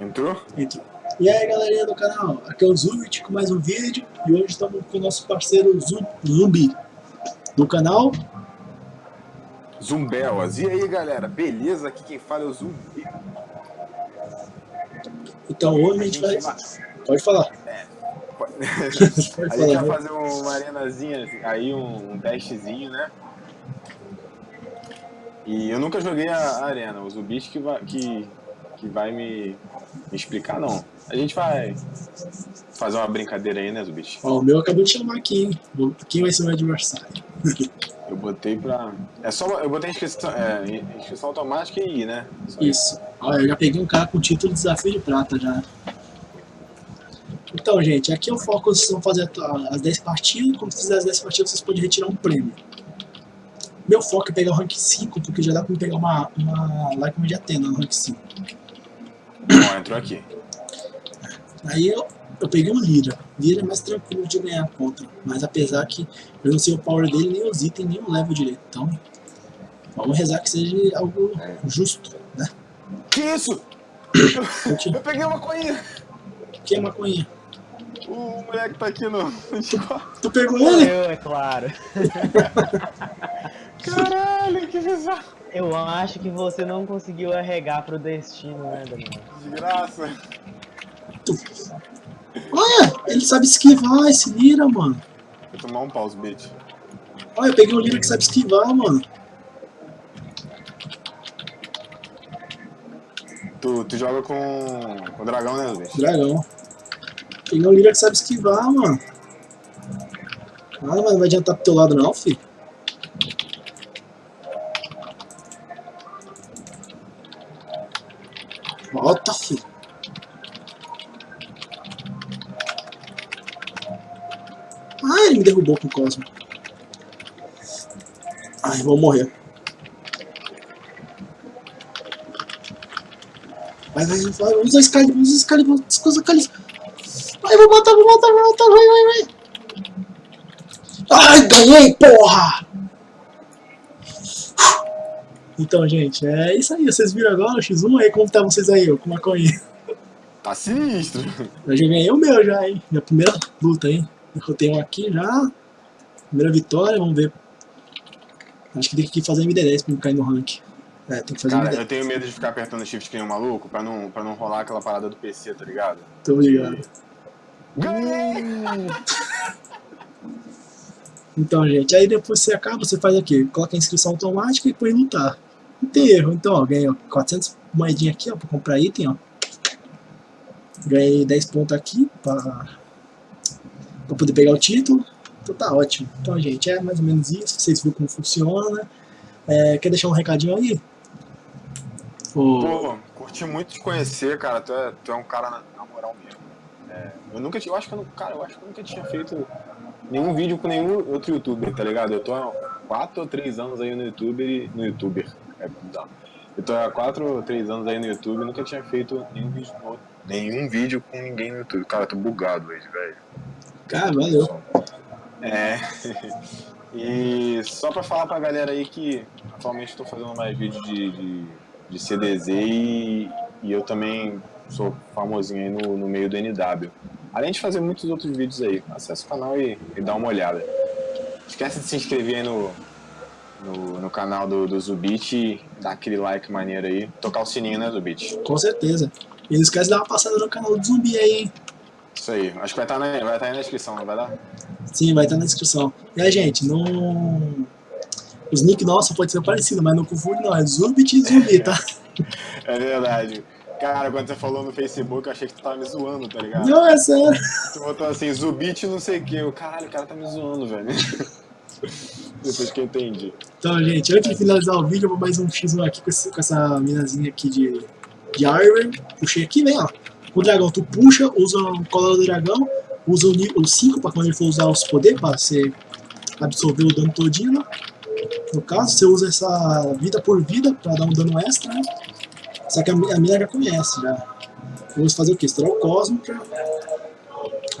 Entrou? Entrou. E aí galerinha do canal, aqui é o Zubit com mais um vídeo e hoje estamos com o nosso parceiro Zumbi do canal Zumbelas. E aí galera, beleza? Aqui quem fala é o Zumbi. Então hoje a gente vai... Pode falar. É, pode... a gente vai fazer uma arenazinha aí, um, um testezinho, né? E eu nunca joguei a, arena, o Zubit que vai, que, que vai me, me explicar não. A gente vai fazer uma brincadeira aí, né, Zubit? Ó, o meu acabou de chamar aqui, hein? Quem vai ser o meu adversário? eu botei pra... É só... Eu botei inscrição, é, inscrição automática e ir, né? Só isso. Ó, eu já peguei um cara com o título de desafio de prata já. Então, gente, aqui é o foco, vocês vão fazer as 10 partidas, quando fizer as 10 partidas vocês podem retirar um prêmio. Meu foco é pegar o rank 5, porque já dá pra pegar uma, uma like de Atena no rank 5. Bom, entrou aqui. Aí eu, eu peguei um Lira. Lira é mais tranquilo de ganhar a conta. Mas apesar que eu não sei o power dele, nem os itens, nem o level direito. Então, vamos rezar que seja algo justo, né? Que isso? Eu, eu peguei uma coinha. Que é maconha? O moleque tá aqui no... Tu, tu pegou ele? Eu, é claro. Caralho, que bizarro. Eu acho que você não conseguiu arregar pro destino, né, Daniel? Desgraça. Olha, ele sabe esquivar esse Lira, mano. Vou tomar um pause, bitch. Olha, eu peguei um Lira que sabe esquivar, mano. Tu, tu joga com, com o dragão, né, Luiz? Dragão. Peguei um Lira que sabe esquivar, mano. Ah, não vai adiantar pro teu lado não, filho. Volta, filho. Ah, ele me derrubou com o Cosmo. Ai, vou morrer. Vai, vai, vai, usa Excalibur, usa Excalibur, usa Excalibur. Vai, vou matar, vou matar, vou matar, vai, vai, vai. Ai, ganhei, porra! Então, gente, é isso aí. Vocês viram agora o X1 aí? Como tá vocês aí, com maconha? Tá sinistro. Eu já ganhei o meu já, hein? Minha primeira luta, hein? Derrotei um aqui já. Primeira vitória, vamos ver. Acho que tem que fazer MD10 pra não cair no rank. É, tem que fazer Cara, MD10. eu tenho medo de ficar apertando shift que nem um maluco pra não, pra não rolar aquela parada do PC, tá ligado? Tô ligado. Ganhei! Então, gente, aí depois você acaba, você faz aqui, coloca a inscrição automática e põe lutar. Não tem erro. Então, ó, ganhei ó, 400 moedinhas aqui, ó, pra comprar item, ó. Ganhei 10 pontos aqui pra, pra poder pegar o título. Então tá ótimo. Então, gente, é mais ou menos isso. Vocês viram como funciona. É, quer deixar um recadinho aí? Pô, curti muito te conhecer, cara. Tu é, tu é um cara na, na moral mesmo. É, eu nunca tinha, eu acho que eu, cara, eu acho que eu nunca tinha feito nenhum vídeo com nenhum outro youtuber, tá ligado? Eu tô há 4 ou 3 anos aí no youtuber e, no youtuber. É, não. Eu tô há 4 ou 3 anos aí no YouTube e nunca tinha feito nenhum vídeo com nenhum vídeo com ninguém no YouTube. Cara, eu tô bugado hoje, velho. cara, valeu. É. e só pra falar pra galera aí que atualmente estou fazendo mais vídeos de, de, de CDZ e, e eu também sou famosinho aí no, no meio do NW. Além de fazer muitos outros vídeos aí, acessa o canal e, e dá uma olhada. Esquece de se inscrever aí no, no, no canal do, do Zubit dar aquele like maneiro aí. Tocar o sininho, né, Zubit? Com certeza. E não esquece de dar uma passada no canal do Zumbi aí, hein? Isso aí. Acho que vai estar na, vai estar aí na descrição, não vai dar? Sim, vai estar na descrição. E aí, gente, não... Os nick nossos pode ser parecido, mas não confunde não, é Zubit e Zumbi, tá? É verdade. Cara, quando você falou no Facebook, eu achei que tu tava me zoando, tá ligado? Não, é sério. Tu botou assim, Zubit não sei o que. Eu, caralho, o cara tá me zoando, velho. Depois que eu entendi. Então, gente, antes de finalizar o vídeo, eu vou mais um X1 aqui com, esse, com essa minazinha aqui de, de Iron. Puxei aqui, vem, ó. O dragão, tu puxa, usa o cola do dragão, usa o, ni- o 5 pra quando ele for usar os poderes, pra você absorver o dano todinho, né? No caso, você usa essa vida por vida pra dar um dano extra, né? Só que a, a mina já conhece, já. Vou fazer o quê? Estourar o Cosmo pra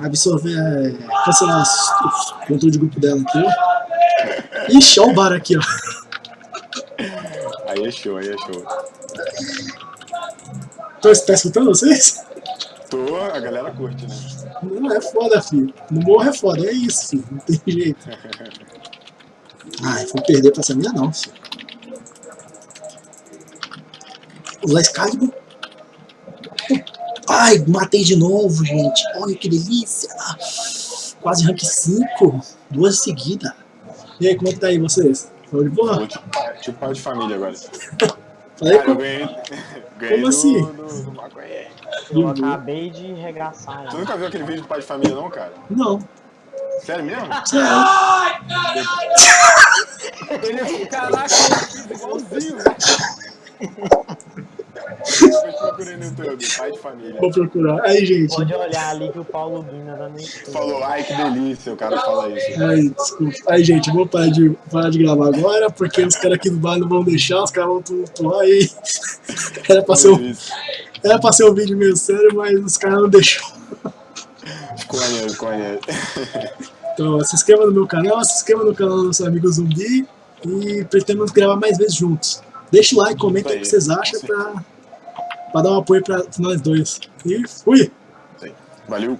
absorver, é, cancelar os controle de grupo dela aqui. Ixi, olha o bar aqui, ó. Aí é show, aí é show. Você tá escutando vocês? Tô, a galera curte, né? Não é foda, filho. No morro é foda, é isso, filho. Não tem jeito. Ai, vou perder pra essa mina não, filho. Usar Excalibur. Ai, matei de novo, gente. Olha que delícia. Quase rank 5. Duas seguidas. E aí, como é que tá aí vocês? Foi de boa? Tipo, pai de família agora. Falei Cara, eu ganhei, ganhei Como assim? no, no maconheiro. Eu acabei de regaçar Tu lá. nunca viu aquele vídeo do pai de família não, cara? Não, Sério mesmo? sério. Ele, caraca, ele fez igualzinho, velho. Depois procurei no YouTube, pai de família. Vou procurar. Aí, gente. Pode olhar ali que o Paulo Guina tá no YouTube. Falou, ai que delícia, o cara fala isso. Aí, desculpa. Aí, gente, vou parar de, parar de gravar agora, porque os caras aqui do bar não vão deixar, os caras vão tumultuar aí. Era pra ser um, era pra ser um vídeo meio sério, mas os caras não maneiro, ficou maneiro. Então, se inscreva no meu canal, se inscreva no canal do nosso amigo Zumbi e pretendemos gravar mais vezes juntos. Deixa o like, comenta aí o que vocês acham pra, pra dar um apoio pra nós dois. E fui! Valeu.